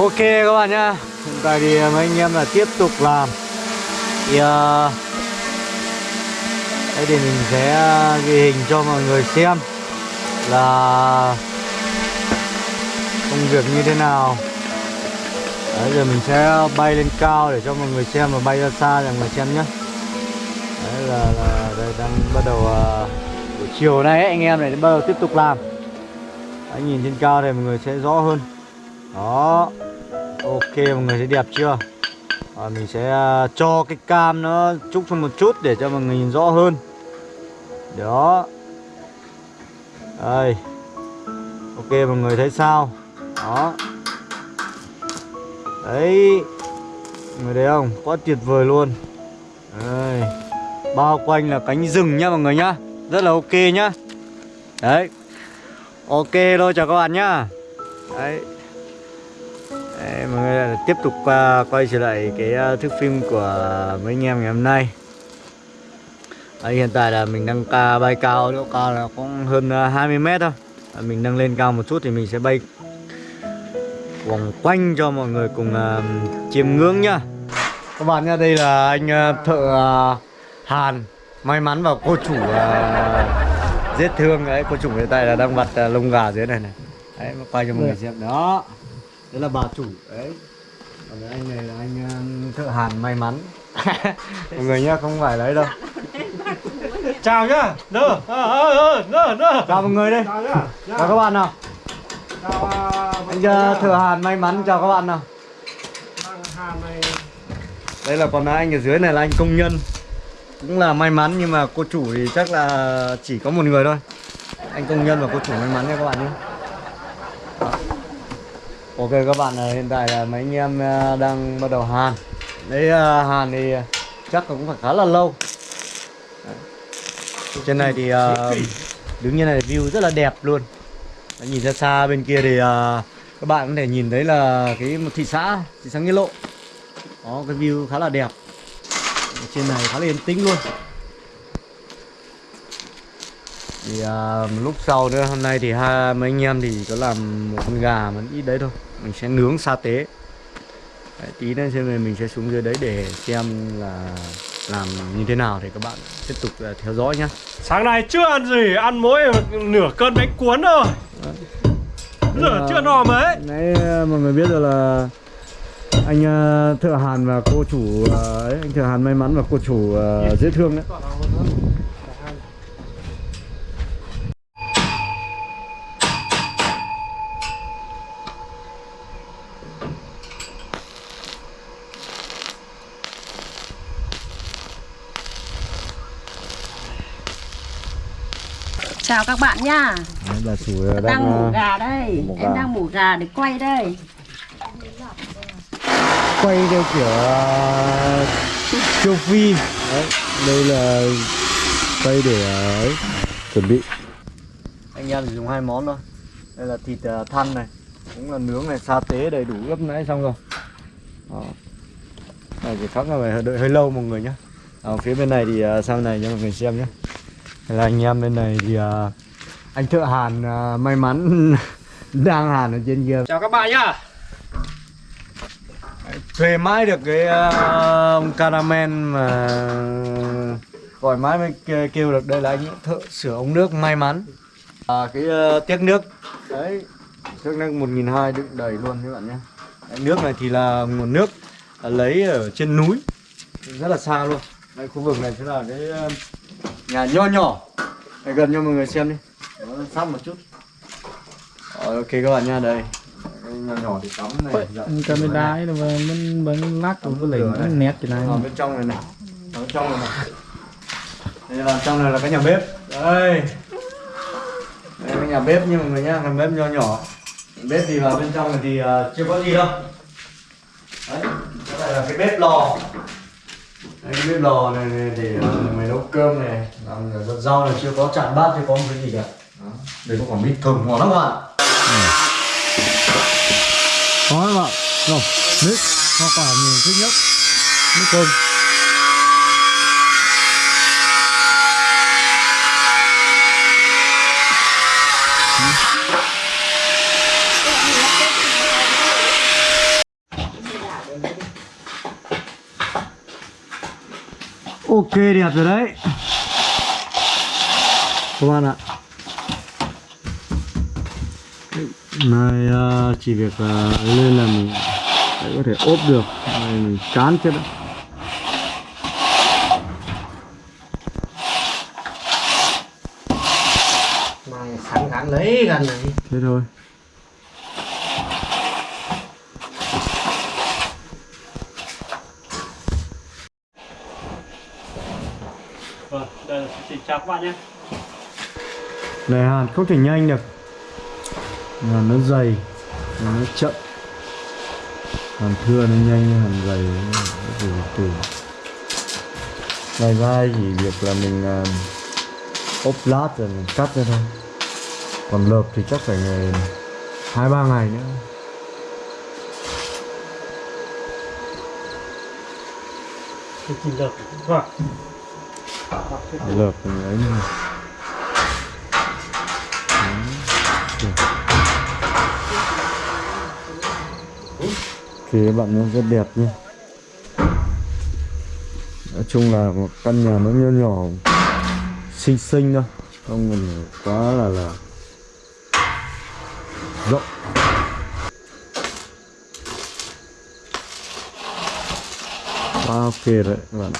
Ok các bạn nhá. Hiện tại thì mấy anh em là tiếp tục làm. Thì uh, Đây thì mình sẽ ghi hình cho mọi người xem Là Công việc như thế nào. Đấy giờ mình sẽ bay lên cao để cho mọi người xem Và bay ra xa để mọi người xem nhé Đấy là, là đây đang bắt đầu uh, Buổi chiều nay ấy, anh em này bắt đầu tiếp tục làm. Đấy, nhìn trên cao thì mọi người sẽ rõ hơn. Đó. Ok mọi người thấy đẹp chưa? À, Mình sẽ à, cho cái cam nó trúc xuống một chút để cho mọi người nhìn rõ hơn. Đó. Đây. Ok mọi người thấy sao? Đó. Đấy. Mọi người thấy không? Quá tuyệt vời luôn. Đây. Bao quanh là cánh rừng nhá mọi người nhá. Rất là ok nhá. Đấy. Ok thôi chào các bạn nhá. Đấy. Đấy, mọi người tiếp tục uh, quay trở lại cái uh, thước phim của mấy anh em ngày hôm nay. Đấy, Hiện tại là mình đang ca bay cao, độ cao là cũng hơn uh, 20 mét thôi. Đấy, Mình nâng lên cao một chút thì mình sẽ bay vòng quanh cho mọi người cùng uh, chiêm ngưỡng nhá. Các bạn nhá, đây là anh uh, thợ uh, Hàn May mắn và cô chủ uh, giết thương. Đấy, cô chủ hiện tại là đang vặt uh, lông gà dưới này này. Đấy, quay cho mọi người xem. Đó Đấy là bà chủ đấy. Còn anh này là anh uh, thợ hàn may mắn. Mọi người nhá, không phải lấy đâu. Chào nhá. Nơ, ờ ờ nơ nơ. Chào mọi người đây. Chào nhá. Chào các bạn nào. Chào à, Anh uh, thợ hàn may mắn chào các bạn nào. Đây là còn anh ở dưới này là anh công nhân. Cũng là may mắn nhưng mà cô chủ thì chắc là chỉ có một người thôi. Anh công nhân và cô chủ may mắn nha các bạn nhé. Ok các bạn ờ, hiện tại là mấy anh em ờ, đang bắt đầu hàn. Đấy ờ, hàn thì ờ, chắc cũng phải khá là lâu. Đấy. Trên này thì đứng như này view rất là đẹp luôn. Đấy, Nhìn ra xa bên kia thì các bạn có thể nhìn thấy là cái một thị xã, thị xã Nghĩa Lộ. Có cái view khá là đẹp. Trên này khá là yên tĩnh luôn. Thì à, một lúc sau nữa hôm nay thì hai mấy anh em thì có làm một con gà mà ít đấy thôi mình sẽ nướng sa tế đấy, tí nữa xem rồi mình sẽ xuống dưới đấy để xem là làm như thế nào thì các bạn tiếp tục à, theo dõi nhá sáng nay chưa ăn gì, ăn mỗi nửa cân bánh cuốn thôi. Giờ chưa no mấy. nãy à, mọi người biết rồi là anh à, thợ hàn và cô chủ ấy, anh thợ hàn may mắn và cô chủ dễ thương đấy Chào các bạn nha. Bà chủ đang, Đang mổ à, gà đây. mổ Em gà. đang mổ gà để quay đây. Quay theo kiểu uh, châu phi. Đấy đây là quay để uh, ấy, chuẩn bị. Anh em chỉ dùng hai món thôi. Đây là thịt thăn này cũng là nướng này sa tế đầy đủ ướp nãy xong rồi. Đó. này thì chắc là phải đợi hơi lâu mọi người nhé ở phía bên này thì sau này cho mọi người xem nhé là anh em bên này thì uh, anh thợ hàn uh, may mắn đang hàn ở trên kia. Chào các bạn nhá. thuê mãi được cái uh, ông caramel mà gọi mãi mới kêu, được. Đây là anh thợ sửa ống nước may mắn. À, cái uh, tiếc nước. Đấy tiếc nước một nghìn hai đựng đầy luôn các bạn nhé đấy, nước này thì là nguồn nước lấy ở trên núi. Rất là xa luôn. Đây khu vực này sẽ là cái nhà nho nhỏ. Đây gần cho mọi người xem đi. Đó, sát một chút. Rồi, ok các bạn nha đây. Nhỏ nhỏ thì cắm này dạ. camera ấy là mình vẫn lắc cũng có nó nét cái này. Ở bên trong này này. Ở bên trong này này. Đây là trong này là cái nhà bếp. Đây. Đây cái nhà bếp như mọi người nhá nhà bếp nho nhỏ. Bếp thì vào bên trong này thì uh, chưa có gì đâu. Đấy cái này là cái bếp lò. Đây, cái bếp lò này, này để uh, người nấu cơm này còn rau là chưa có chặn bát chưa có một cái gì cả. Đây có quả mít thơm ngon lắm các bạn. Ừ. Có các bạn. Rồi mít hoa quả mình thích nhất. Mít thơm. Ok đẹp rồi đấy các bạn ạ. Này à, chỉ việc à, lên là mình có thể ốp được. Này mình chán chết đấy Mày sẵn sẵn lấy gần này. Thế thôi. Vâng, đây là xin chào các bạn nhé này hàn không thể nhanh được. Hàn nó dày nó chậm. Hàn thưa nó nhanh hàn dày nó từ từ. Này vai chỉ việc là mình à, ốp lát rồi mình cắt ra thôi. Còn lợp thì chắc phải ngày hai ba ngày nữa. Cái lợp Vâng lợp mình ấy thì các bạn nó rất đẹp nhé. Nói chung là một căn nhà nó nhỏ nhỏ, Xinh xinh thôi, Không cần quá là là Rộng. Quá ok đấy các bạn